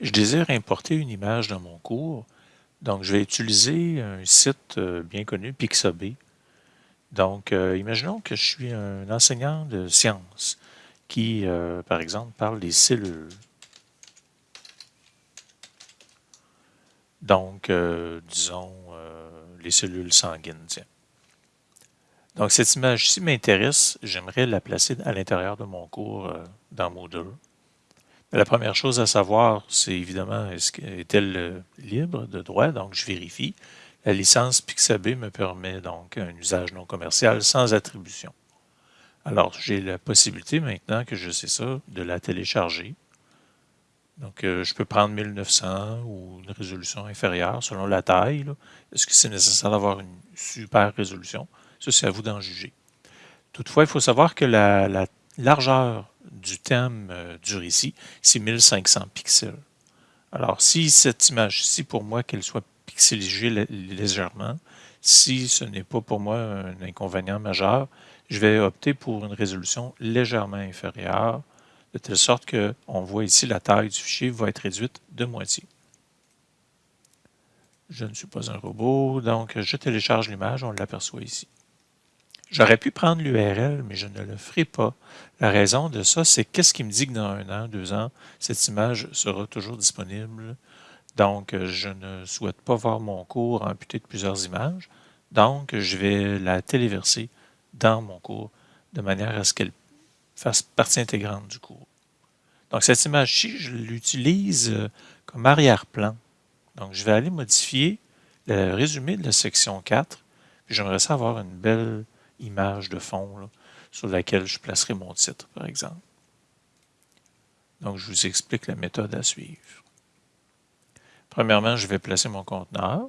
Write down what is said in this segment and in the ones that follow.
Je désire importer une image dans mon cours, donc je vais utiliser un site euh, bien connu, Pixabay. Donc, euh, imaginons que je suis un enseignant de sciences qui, euh, par exemple, parle des cellules. Donc, disons, les cellules sanguines. Donc, cette image-ci m'intéresse. J'aimerais la placer à l'intérieur de mon cours dans Moodle. La première chose à savoir, c'est évidemment, est-elle euh, libre de droit? Donc, je vérifie. La licence Pixabay me permet donc un usage non commercial sans attribution. Alors, j'ai la possibilité maintenant que je sais ça, de la télécharger. Donc, euh, je peux prendre 1900 ou une résolution inférieure selon la taille. Est-ce que c'est nécessaire d'avoir une super résolution? Ça, c'est à vous d'en juger. Toutefois, il faut savoir que la largeur du thème euh, du récit, c'est 1500 pixels. Alors, si cette image-ci, pour moi, qu'elle soit pixelisée légèrement, si ce n'est pas pour moi un inconvénient majeur, je vais opter pour une résolution légèrement inférieure, de telle sorte qu'on voit ici la taille du fichier va être réduite de moitié. Je ne suis pas un robot, donc je télécharge l'image, on l'aperçoit ici. J'aurais pu prendre l'URL, mais je ne le ferai pas. La raison de ça, c'est qu'est-ce qui me dit que dans un an, deux ans, cette image sera toujours disponible? Donc, je ne souhaite pas voir mon cours amputé de plusieurs images. Donc, je vais la téléverser dans mon cours de manière à ce qu'elle fasse partie intégrante du cours. Donc, cette image-ci, je l'utilise euh, comme arrière-plan. Donc, je vais aller modifier le résumé de la section 4. J'aimerais ça avoir une belle image de fond sur laquelle je placerai mon titre, par exemple. Donc, je vous explique la méthode à suivre. Premièrement, je vais placer mon conteneur.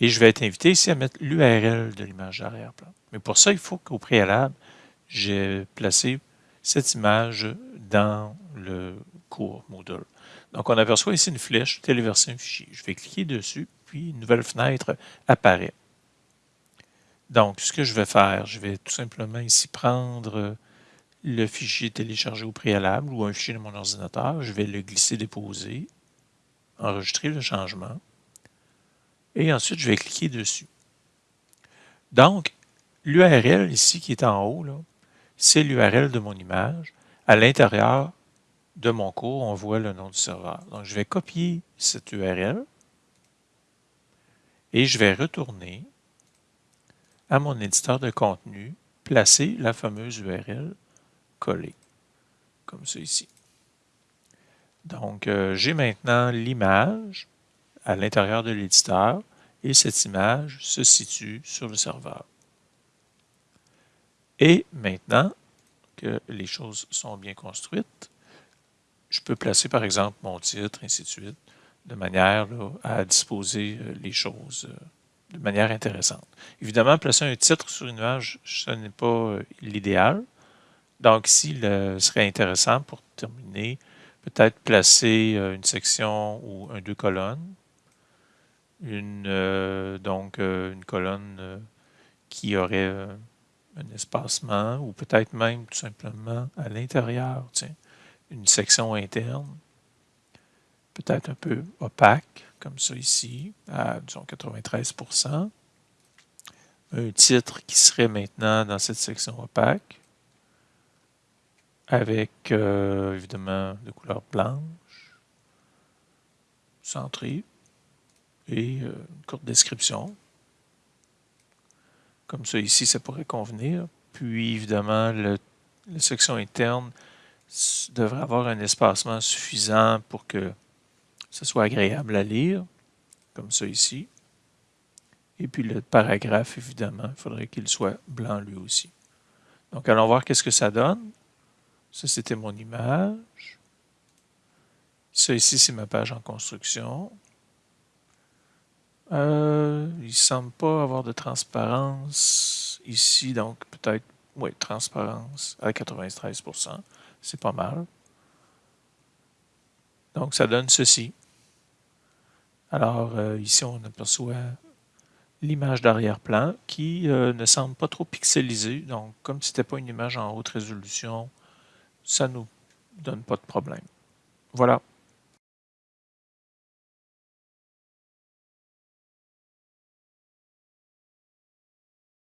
Et je vais être invité ici à mettre l'URL de l'image d'arrière-plan. Mais pour ça, il faut qu'au préalable, j'ai placé cette image dans le cours Moodle. Donc, on aperçoit ici une flèche, téléverser un fichier. Je vais cliquer dessus, puis une nouvelle fenêtre apparaît. Donc, ce que je vais faire, je vais tout simplement ici prendre le fichier téléchargé au préalable ou un fichier de mon ordinateur. Je vais le glisser, déposer, enregistrer le changement. Et ensuite, je vais cliquer dessus. Donc, l'URL ici qui est en haut, c'est l'URL de mon image. À l'intérieur de mon cours, on voit le nom du serveur. Donc, je vais copier cette URL et je vais retourner à mon éditeur de contenu, placer la fameuse URL collée, comme ça ici. Donc, euh, j'ai maintenant l'image à l'intérieur de l'éditeur et cette image se situe sur le serveur. Et maintenant que les choses sont bien construites, je peux placer par exemple mon titre, ainsi de suite, de manière à disposer euh, les choses euh, de manière intéressante. Évidemment, placer un titre sur une image, ce n'est pas euh, l'idéal. Donc ici, il serait intéressant pour terminer, peut-être placer euh, une section ou un deux colonnes. Une, euh, donc une colonne qui aurait un espacement ou peut-être même tout simplement à l'intérieur, une section interne, peut-être un peu opaque comme ça ici, à disons 93% Un titre qui serait maintenant dans cette section opaque, avec euh, évidemment de couleur blanche, centré, et euh, une courte description. Comme ça ici, ça pourrait convenir. Puis évidemment, la section interne devrait avoir un espacement suffisant pour que ce soit agréable à lire, comme ça ici. Et puis le paragraphe, évidemment, il faudrait qu'il soit blanc lui aussi. Donc, allons voir qu'est-ce que ça donne. Ça, c'était mon image. Ça ici, c'est ma page en construction. Euh, il ne semble pas avoir de transparence ici, donc peut-être, oui, transparence à 93%. C'est pas mal. Donc, ça donne ceci. Alors, euh, ici, on aperçoit l'image d'arrière-plan qui euh, ne semble pas trop pixelisée. Donc, comme ce n'était pas une image en haute résolution, ça ne nous donne pas de problème. Voilà.